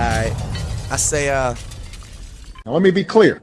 All right. I say, uh, Now let me be clear.